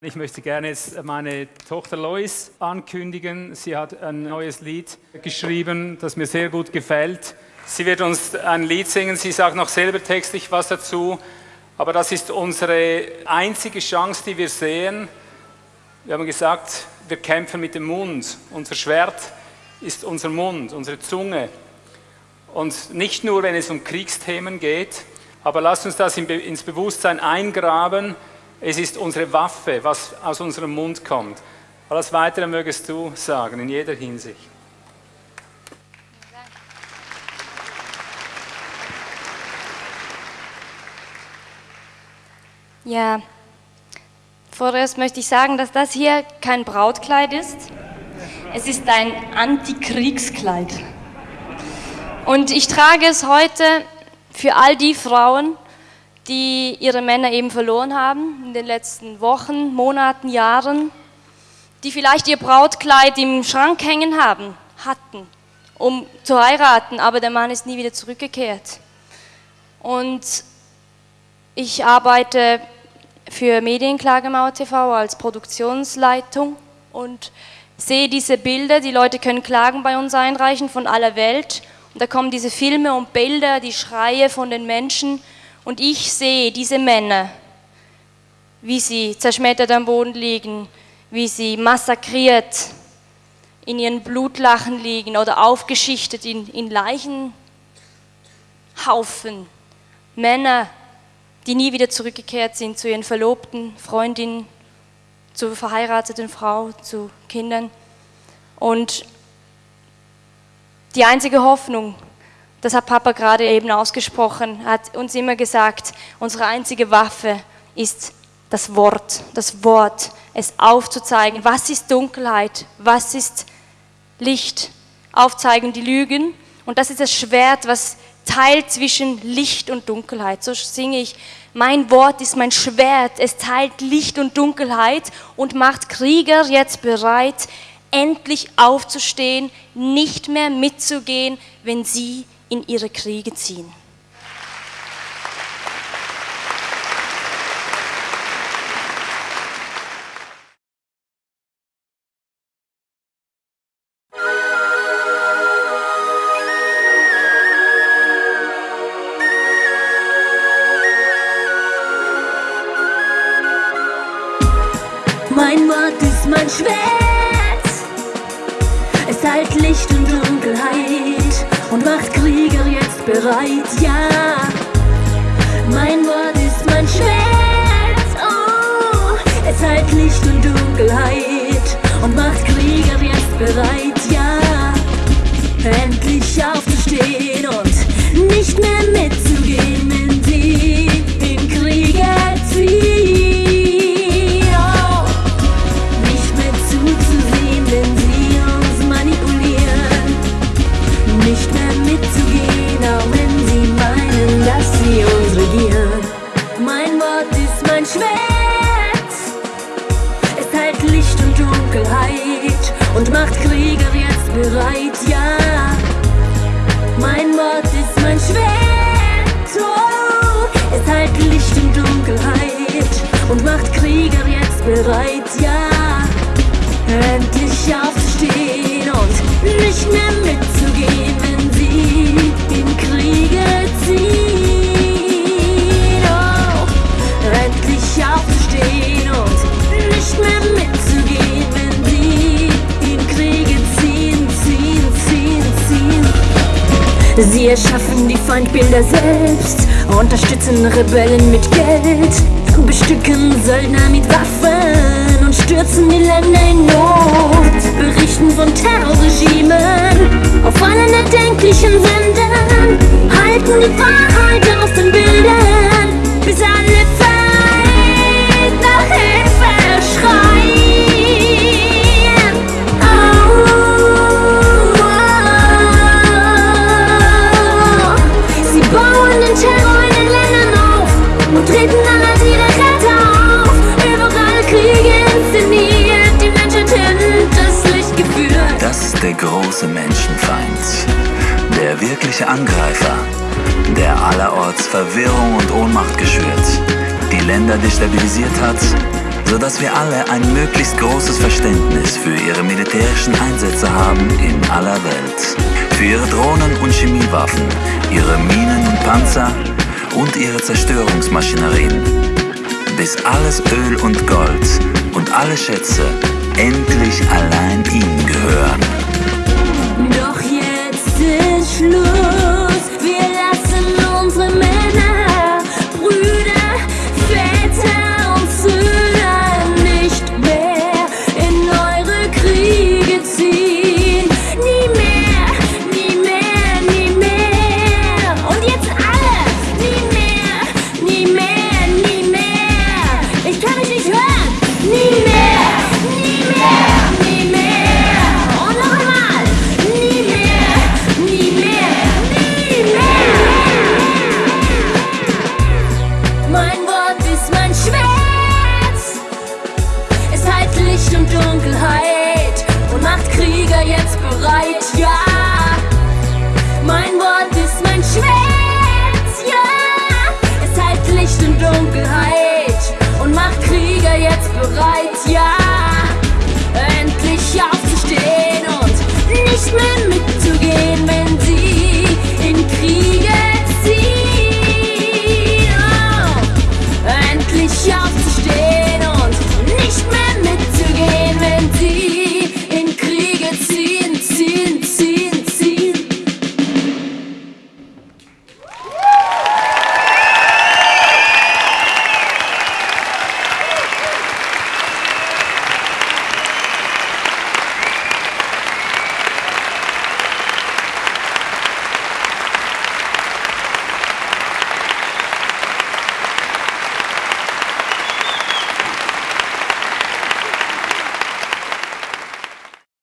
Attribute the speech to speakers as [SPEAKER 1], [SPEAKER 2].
[SPEAKER 1] Ich möchte gerne jetzt meine Tochter Lois ankündigen. Sie hat ein neues Lied geschrieben, das mir sehr gut gefällt. Sie wird uns ein Lied singen. Sie sagt noch selber textlich was dazu. Aber das ist unsere einzige Chance, die wir sehen. Wir haben gesagt, wir kämpfen mit dem Mund. Unser Schwert ist unser Mund, unsere Zunge. Und nicht nur, wenn es um Kriegsthemen geht, aber lasst uns das ins Bewusstsein eingraben es ist unsere Waffe, was aus unserem Mund kommt. Alles Weitere mögest du sagen, in jeder Hinsicht.
[SPEAKER 2] Ja, vorerst möchte ich sagen, dass das hier kein Brautkleid ist. Es ist ein Antikriegskleid. Und ich trage es heute für all die Frauen, die ihre Männer eben verloren haben in den letzten Wochen, Monaten, Jahren, die vielleicht ihr Brautkleid im Schrank hängen haben, hatten, um zu heiraten, aber der Mann ist nie wieder zurückgekehrt. Und ich arbeite für Medienklagemauer TV als Produktionsleitung und sehe diese Bilder, die Leute können Klagen bei uns einreichen von aller Welt und da kommen diese Filme und Bilder, die Schreie von den Menschen, und ich sehe diese Männer, wie sie zerschmettert am Boden liegen, wie sie massakriert in ihren Blutlachen liegen oder aufgeschichtet in, in Leichenhaufen. Männer, die nie wieder zurückgekehrt sind zu ihren Verlobten, Freundinnen, zur verheirateten Frau, zu Kindern. Und die einzige Hoffnung, das hat Papa gerade eben ausgesprochen, hat uns immer gesagt, unsere einzige Waffe ist das Wort, das Wort, es aufzuzeigen, was ist Dunkelheit, was ist Licht, aufzeigen die Lügen. Und das ist das Schwert, was teilt zwischen Licht und Dunkelheit. So singe ich, mein Wort ist mein Schwert, es teilt Licht und Dunkelheit und macht Krieger jetzt bereit, endlich aufzustehen, nicht mehr mitzugehen, wenn sie in ihre Kriege ziehen.
[SPEAKER 3] Mein Wort ist mein Schwert, es teilt Licht und Dunkelheit bereit, ja. Mein Wort ist mein Schwert, oh, es heilt Licht und Dunkelheit und macht Krieger jetzt bereit, ja. Bereit, ja. Endlich aufzustehen und nicht mehr mitzugehen, wenn sie in Kriege ziehen. Oh, endlich aufzustehen und nicht mehr mitzugehen, wenn sie Sie erschaffen die Feindbilder selbst, unterstützen Rebellen mit Geld, bestücken Söldner mit Waffen und stürzen die Länder in Not. Berichten von Terrorregimen auf allen erdenklichen Sendern, halten die Wahrheit aus den Bildern, bis alle
[SPEAKER 4] der wirkliche Angreifer, der allerorts Verwirrung und Ohnmacht geschürt, die Länder destabilisiert hat, sodass wir alle ein möglichst großes Verständnis für ihre militärischen Einsätze haben in aller Welt. Für ihre Drohnen und Chemiewaffen, ihre Minen und Panzer und ihre Zerstörungsmaschinerien. Bis alles Öl und Gold und alle Schätze endlich allein ihnen gehören.
[SPEAKER 3] Doch jetzt ist Wort ist mein Schwert. Es heilt Licht und Dunkelheit und macht Krieger jetzt bereit. Ja,